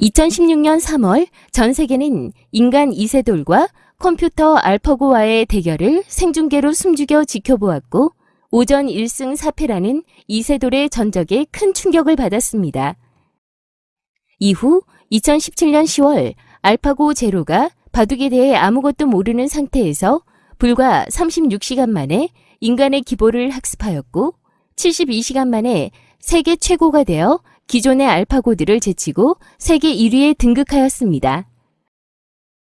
2016년 3월 전 세계는 인간 이세돌과 컴퓨터 알파고와의 대결을 생중계로 숨죽여 지켜보았고 오전 1승 4패라는 이세돌의 전적에 큰 충격을 받았습니다. 이후 2017년 10월 알파고 제로가 바둑에 대해 아무것도 모르는 상태에서 불과 36시간 만에 인간의 기보를 학습하였고 72시간 만에 세계 최고가 되어 기존의 알파고들을 제치고 세계 1위에 등극하였습니다.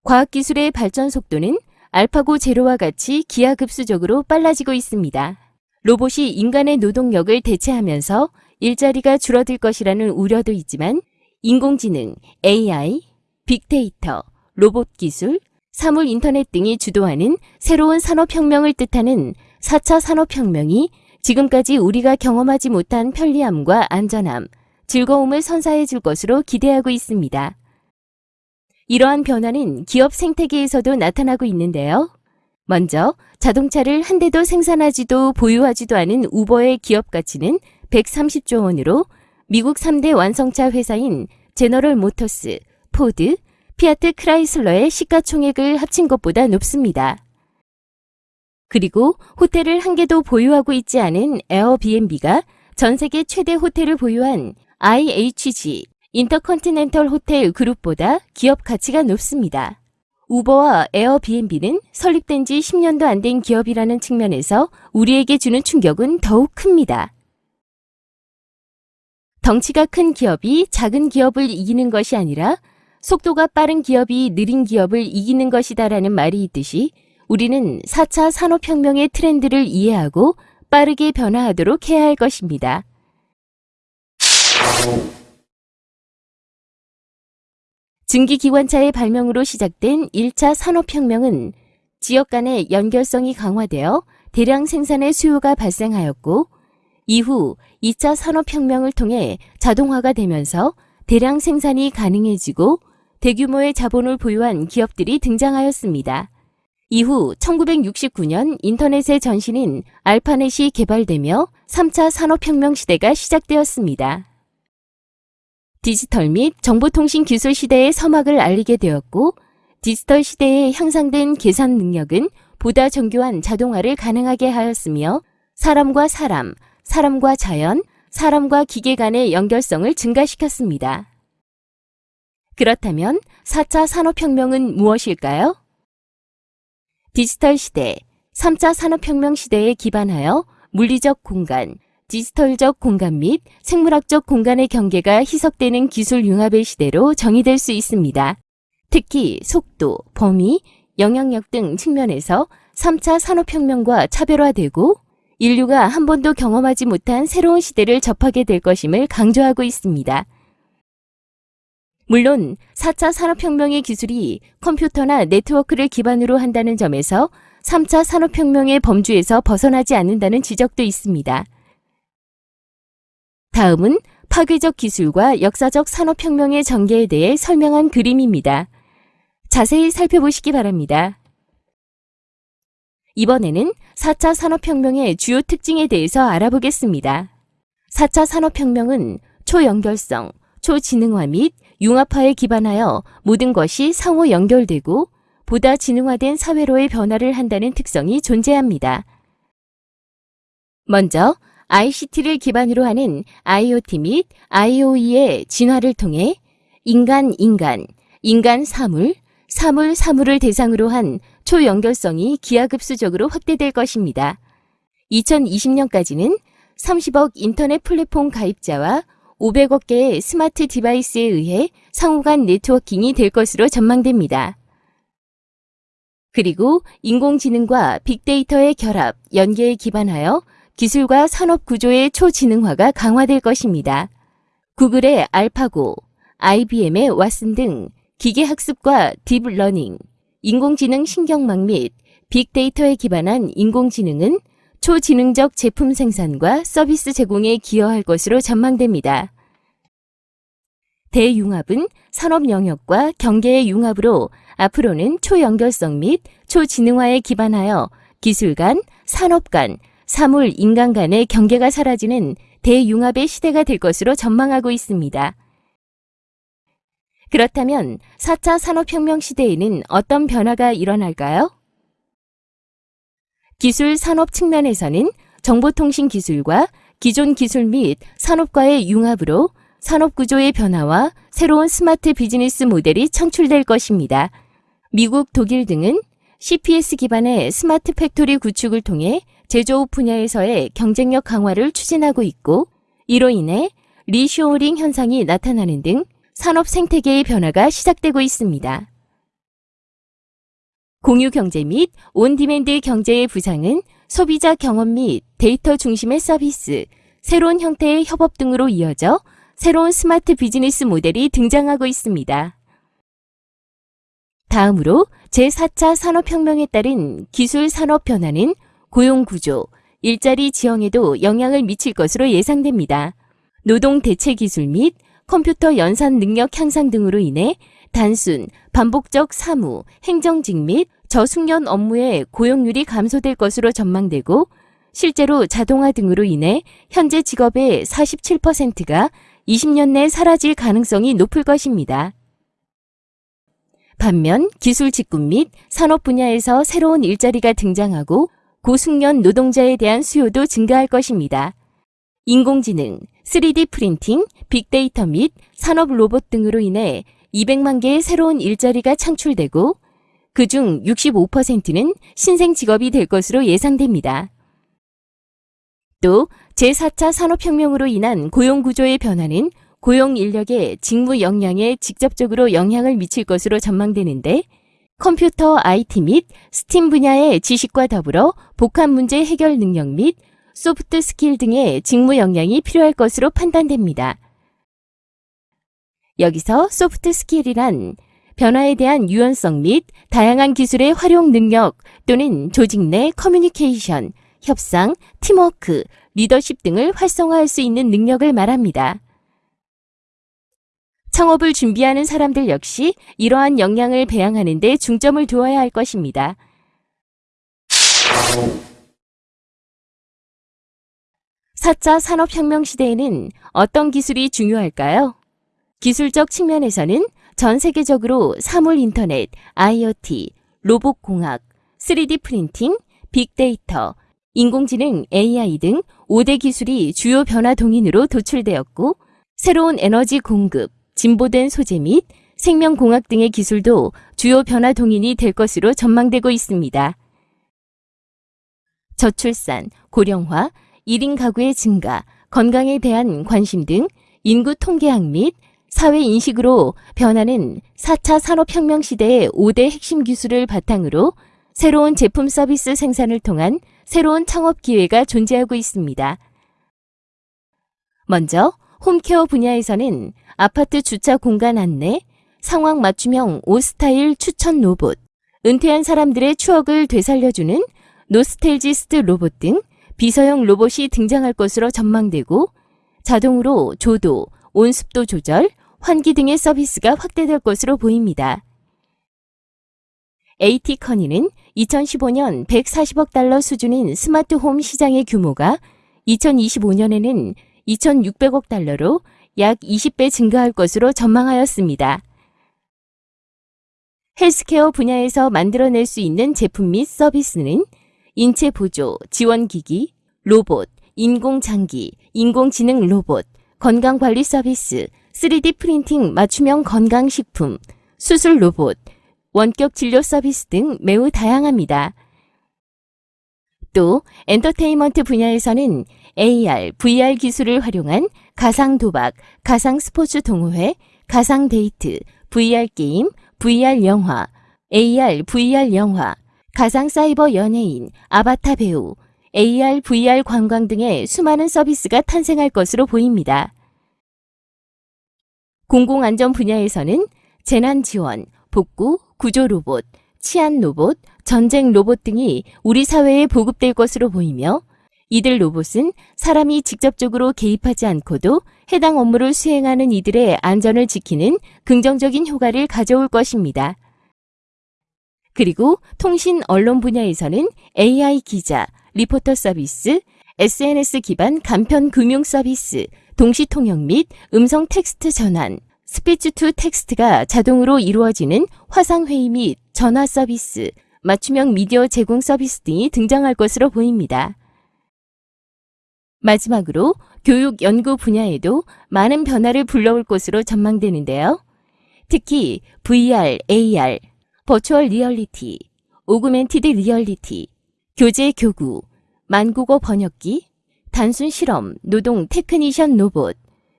과학기술의 발전 속도는 알파고 제로와 같이 기하급수적으로 빨라지고 있습니다. 로봇이 인간의 노동력을 대체하면서 일자리가 줄어들 것이라는 우려도 있지만 인공지능, AI, 빅데이터, 로봇 기술, 사물 인터넷 등이 주도하는 새로운 산업혁명을 뜻하는 4차 산업혁명이 지금까지 우리가 경험하지 못한 편리함과 안전함, 즐거움을 선사해 줄 것으로 기대하고 있습니다. 이러한 변화는 기업 생태계에서도 나타나고 있는데요. 먼저 자동차를 한 대도 생산하지도 보유하지도 않은 우버의 기업 가치는 130조 원으로 미국 3대 완성차 회사인 제너럴 모터스, 포드, 피아트 크라이슬러의 시가총액을 합친 것보다 높습니다. 그리고 호텔을 한 개도 보유하고 있지 않은 에어비앤비가 전 세계 최대 호텔을 보유한 IHG 인터컨티넨털 호텔 그룹보다 기업 가치가 높습니다. 우버와 에어비앤비는 설립된 지 10년도 안 된 기업이라는 측면에서 우리에게 주는 충격은 더욱 큽니다. 덩치가 큰 기업이 작은 기업을 이기는 것이 아니라 속도가 빠른 기업이 느린 기업을 이기는 것이다라는 말이 있듯이 우리는 4차 산업혁명의 트렌드를 이해하고 빠르게 변화하도록 해야 할 것입니다. 증기기관차의 발명으로 시작된 1차 산업혁명은 지역 간의 연결성이 강화되어 대량 생산의 수요가 발생하였고 이후 2차 산업혁명을 통해 자동화가 되면서 대량 생산이 가능해지고 대규모의 자본을 보유한 기업들이 등장하였습니다. 이후 1969년 인터넷의 전신인 알파넷이 개발되며 3차 산업혁명 시대가 시작되었습니다. 디지털 및 정보통신 기술 시대의 서막을 알리게 되었고 디지털 시대에 향상된 계산 능력은 보다 정교한 자동화를 가능하게 하였으며 사람과 사람, 사람과 자연, 사람과 기계 간의 연결성을 증가시켰습니다. 그렇다면 4차 산업혁명은 무엇일까요? 디지털 시대, 3차 산업혁명 시대에 기반하여 물리적 공간, 디지털적 공간 및 생물학적 공간의 경계가 희석되는 기술 융합의 시대로 정의될 수 있습니다. 특히 속도, 범위, 영향력 등 측면에서 3차 산업혁명과 차별화되고 인류가 한 번도 경험하지 못한 새로운 시대를 접하게 될 것임을 강조하고 있습니다. 물론 4차 산업혁명의 기술이 컴퓨터나 네트워크를 기반으로 한다는 점에서 3차 산업혁명의 범주에서 벗어나지 않는다는 지적도 있습니다. 다음은 파괴적 기술과 역사적 산업혁명의 전개에 대해 설명한 그림입니다. 자세히 살펴보시기 바랍니다. 이번에는 4차 산업혁명의 주요 특징에 대해서 알아보겠습니다. 4차 산업혁명은 초연결성, 초지능화 및 융합화에 기반하여 모든 것이 상호 연결되고 보다 지능화된 사회로의 변화를 한다는 특성이 존재합니다. 먼저 ICT를 기반으로 하는 IoT 및 IOE의 진화를 통해 인간 인간, 인간 사물, 사물 사물을 대상으로 한 초연결성이 기하급수적으로 확대될 것입니다. 2020년까지는 30억 인터넷 플랫폼 가입자와 500억 개의 smart device에 의해 상호간 networking이 될 것으로 전망됩니다. 그리고 인공지능과 빅데이터의 결합, 연계에 기반하여 기술과 산업 구조의 초지능화가 강화될 것입니다. 구글의 알파고, IBM의 왓슨 등 기계학습과 deep learning, 인공지능 신경망 및 빅데이터에 기반한 인공지능은 초지능적 제품 생산과 서비스 제공에 기여할 것으로 전망됩니다. 대융합은 산업 영역과 경계의 융합으로 앞으로는 초연결성 및 초지능화에 기반하여 기술 간, 산업 간, 사물, 인간 간의 경계가 사라지는 대융합의 시대가 될 것으로 전망하고 있습니다. 그렇다면 4차 산업혁명 시대에는 어떤 변화가 일어날까요? 기술 산업 측면에서는 정보통신 기술과 기존 기술 및 산업과의 융합으로 산업 구조의 변화와 새로운 스마트 비즈니스 모델이 창출될 것입니다. 미국, 독일 등은 CPS 기반의 smart factory 구축을 통해 제조업 분야에서의 경쟁력 강화를 추진하고 있고 이로 인해 리쇼어링 현상이 나타나는 등 산업 생태계의 변화가 시작되고 있습니다. 공유 경제 및 on-demand 경제의 부상은 소비자 경험 및 데이터 중심의 서비스, 새로운 형태의 협업 등으로 이어져 새로운 스마트 비즈니스 모델이 등장하고 있습니다. 다음으로 제4차 산업혁명에 따른 기술 산업 변화는 고용 구조, 일자리 지형에도 영향을 미칠 것으로 예상됩니다. 노동 대체 기술 및 컴퓨터 연산 능력 향상 등으로 인해 단순, 반복적 사무, 행정직 및 저숙련 업무의 고용률이 감소될 것으로 전망되고 실제로 자동화 등으로 인해 현재 직업의 47%가 20년 내 사라질 가능성이 높을 것입니다. 반면 기술 직군 및 산업 분야에서 새로운 일자리가 등장하고 고숙련 노동자에 대한 수요도 증가할 것입니다. 인공지능, 3D 프린팅, 빅데이터 및 산업 로봇 등으로 인해 200만 개의 새로운 일자리가 창출되고 그 중 65%는 신생 직업이 될 것으로 예상됩니다. 또 제4차 산업혁명으로 인한 고용구조의 변화는 고용 인력의 직무 역량에 직접적으로 영향을 미칠 것으로 전망되는데 컴퓨터 IT 및 스팀 분야의 지식과 더불어 복합 문제 해결 능력 및 soft skill 등의 직무 역량이 필요할 것으로 판단됩니다. 여기서 soft skill이란 변화에 대한 유연성 및 다양한 기술의 활용 능력 또는 조직 내 커뮤니케이션, 협상, 팀워크, 리더십 등을 활성화할 수 있는 능력을 말합니다. 창업을 준비하는 사람들 역시 이러한 역량을 배양하는 데 중점을 두어야 할 것입니다. 4차 산업혁명 시대에는 어떤 기술이 중요할까요? 기술적 측면에서는 전 세계적으로 사물 인터넷, IoT, 로봇공학, 3D 프린팅, 빅데이터, 인공지능, AI 등 5대 기술이 주요 변화 동인으로 도출되었고 새로운 에너지 공급, 진보된 소재 및 생명공학 등의 기술도 주요 변화 동인이 될 것으로 전망되고 있습니다. 저출산, 고령화, 1인 가구의 증가, 건강에 대한 관심 등 인구 통계학 및 사회 인식으로 변하는 4차 산업혁명 시대의 5대 핵심 기술을 바탕으로 새로운 제품 서비스 생산을 통한 새로운 창업 기회가 존재하고 있습니다. 먼저 home care 분야에서는 아파트 주차 공간 안내, 상황 맞춤형 옷 스타일 추천 로봇, 은퇴한 사람들의 추억을 되살려주는 nostalgist 로봇 등 비서형 로봇이 등장할 것으로 전망되고 자동으로 조도, 온습도 조절, 환기 등의 서비스가 확대될 것으로 보입니다. AT커니는 2015년 140억 달러 수준인 스마트홈 시장의 규모가 2025년에는 2,600억 달러로 약 20배 증가할 것으로 전망하였습니다. 헬스케어 분야에서 만들어낼 수 있는 제품 및 서비스는 인체 보조, 지원기기, 로봇, 인공장기, 인공지능 로봇, 건강관리 서비스, 3D 프린팅 맞춤형 건강식품, 수술 로봇, 원격 진료 서비스 등 매우 다양합니다. 또 엔터테인먼트 분야에서는 AR, VR 기술을 활용한 가상 도박, 가상 스포츠 동호회, 가상 데이트, VR 게임, VR 영화, AR, VR 영화, 가상 사이버 연예인, 아바타 배우, AR, VR 관광 등의 수많은 서비스가 탄생할 것으로 보입니다. 공공안전 분야에서는 재난 지원, 복구, 구조 로봇, 치안 로봇, 전쟁 로봇 등이 우리 사회에 보급될 것으로 보이며 이들 로봇은 사람이 직접적으로 개입하지 않고도 해당 업무를 수행하는 이들의 안전을 지키는 긍정적인 효과를 가져올 것입니다. 그리고 통신 언론 분야에서는 AI 기자, 리포터 서비스, SNS 기반 간편 금융 서비스, 동시 통역 및 음성 텍스트 전환, speech to text가 자동으로 이루어지는 화상회의 및 전화 서비스, 맞춤형 미디어 제공 서비스 등이 등장할 것으로 보입니다. 마지막으로 교육 연구 분야에도 많은 변화를 불러올 것으로 전망되는데요. 특히 VR, AR, virtual reality, augmented reality, 교재 교구, 만국어 번역기, 단순 실험, 노동 technician 로봇,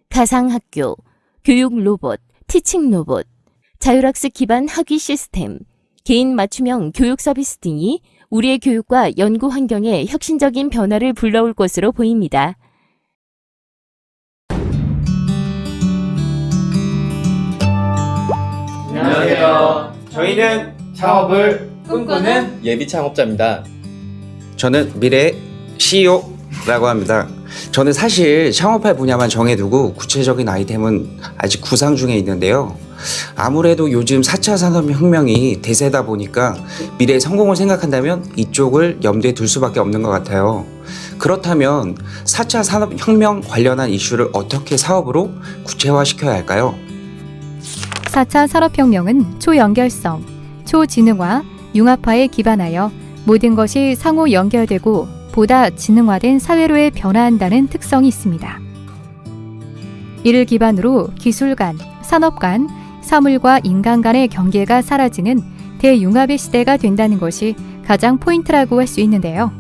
가상학교, 교육 로봇, teaching 로봇, 자율학습 기반 학위 시스템, 개인 맞춤형 교육 서비스 등이 우리의 교육과 연구 환경에 혁신적인 변화를 불러올 것으로 보입니다. 안녕하세요. 저희는 창업을 꿈꾸는 예비 창업자입니다. 저는 미래 CEO라고 합니다. 저는 사실 창업할 분야만 정해두고 구체적인 아이템은 아직 구상 중에 있는데요. 아무래도 요즘 4차 산업혁명이 대세다 보니까 미래의 성공을 생각한다면 이쪽을 염두에 둘 수밖에 없는 것 같아요. 그렇다면 4차 산업혁명 관련한 이슈를 어떻게 사업으로 구체화시켜야 할까요? 4차 산업혁명은 초연결성, 초지능화, 융합화에 기반하여 모든 것이 상호 연결되고 보다 지능화된 사회로의 변화한다는 특성이 있습니다. 이를 기반으로 기술 간, 산업 간, 사물과 인간 간의 경계가 사라지는 대융합의 시대가 된다는 것이 가장 포인트라고 할 수 있는데요.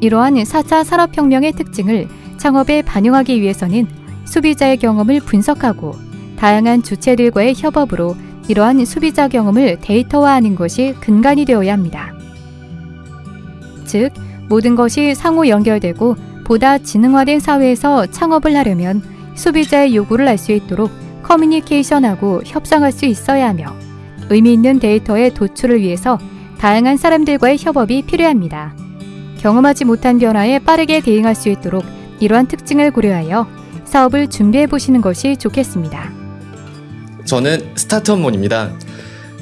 이러한 4차 산업혁명의 특징을 창업에 반영하기 위해서는 소비자의 경험을 분석하고 다양한 주체들과의 협업으로 이러한 소비자 경험을 데이터화하는 것이 근간이 되어야 합니다. 즉, 모든 것이 상호 연결되고 보다 지능화된 사회에서 창업을 하려면 소비자의 요구를 알 수 있도록 커뮤니케이션하고 협상할 수 있어야 하며 의미 있는 데이터의 도출을 위해서 다양한 사람들과의 협업이 필요합니다. 경험하지 못한 변화에 빠르게 대응할 수 있도록 이러한 특징을 고려하여 사업을 준비해 보시는 것이 좋겠습니다. 저는 스타트업몬입니다.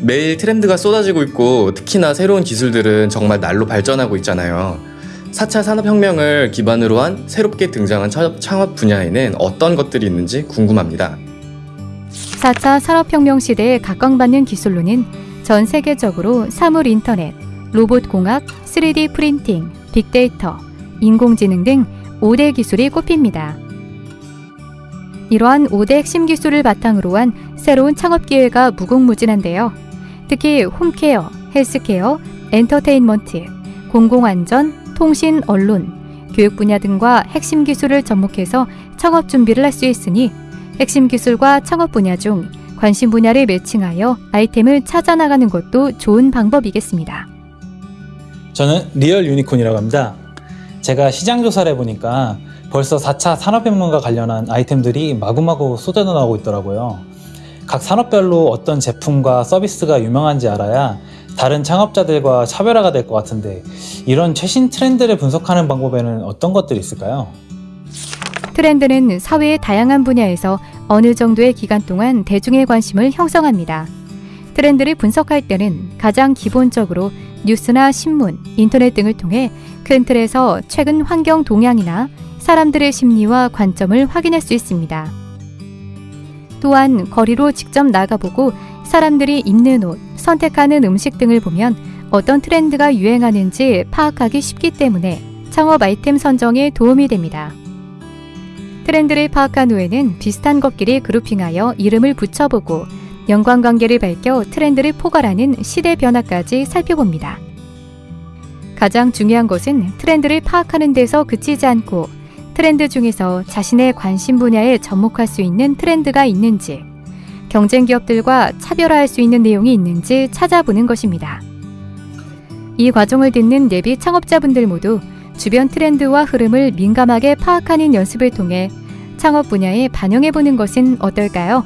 매일 트렌드가 쏟아지고 있고 특히나 새로운 기술들은 정말 날로 발전하고 있잖아요. 4차 산업혁명을 기반으로 한 새롭게 등장한 창업- 분야에는 어떤 것들이 있는지 궁금합니다. 4차 산업혁명 시대에 각광받는 기술로는 전 세계적으로 사물 인터넷, 로봇 공학, 3D 프린팅, 빅데이터, 인공지능 등 5대 기술이 꼽힙니다. 이러한 5대 핵심 기술을 바탕으로 한 새로운 창업 기회가 무궁무진한데요. 특히 홈케어, 헬스케어, 엔터테인먼트, 공공안전, 통신, 언론, 교육 분야 등과 핵심 기술을 접목해서 창업 준비를 할 수 있으니 핵심 기술과 창업 분야 중 관심 분야를 매칭하여 아이템을 찾아 나가는 것도 좋은 방법이겠습니다. 저는 리얼 유니콘이라고 합니다. 제가 시장 조사를 해보니까 벌써 4차 산업혁명과 관련한 아이템들이 마구마구 쏟아나오고 있더라고요. 각 산업별로 어떤 제품과 서비스가 유명한지 알아야 다른 창업자들과 차별화가 될 것 같은데 이런 최신 트렌드를 분석하는 방법에는 어떤 것들이 있을까요? 트렌드는 사회의 다양한 분야에서 어느 정도의 기간 동안 대중의 관심을 형성합니다. 트렌드를 분석할 때는 가장 기본적으로 뉴스나 신문, 인터넷 등을 통해 큰 틀에서 최근 환경 동향이나 사람들의 심리와 관점을 확인할 수 있습니다. 또한 거리로 직접 나가보고 사람들이 입는 옷, 선택하는 음식 등을 보면 어떤 트렌드가 유행하는지 파악하기 쉽기 때문에 창업 아이템 선정에 도움이 됩니다. 트렌드를 파악한 후에는 비슷한 것끼리 그룹핑하여 이름을 붙여보고 연관관계를 밝혀 트렌드를 포괄하는 시대 변화까지 살펴봅니다. 가장 중요한 것은 트렌드를 파악하는 데서 그치지 않고 트렌드 중에서 자신의 관심 분야에 접목할 수 있는 트렌드가 있는지, 경쟁 기업들과 차별화할 수 있는 내용이 있는지 찾아보는 것입니다. 이 과정을 듣는 예비 창업자분들 모두 주변 트렌드와 흐름을 민감하게 파악하는 연습을 통해 창업 분야에 반영해 보는 것은 어떨까요?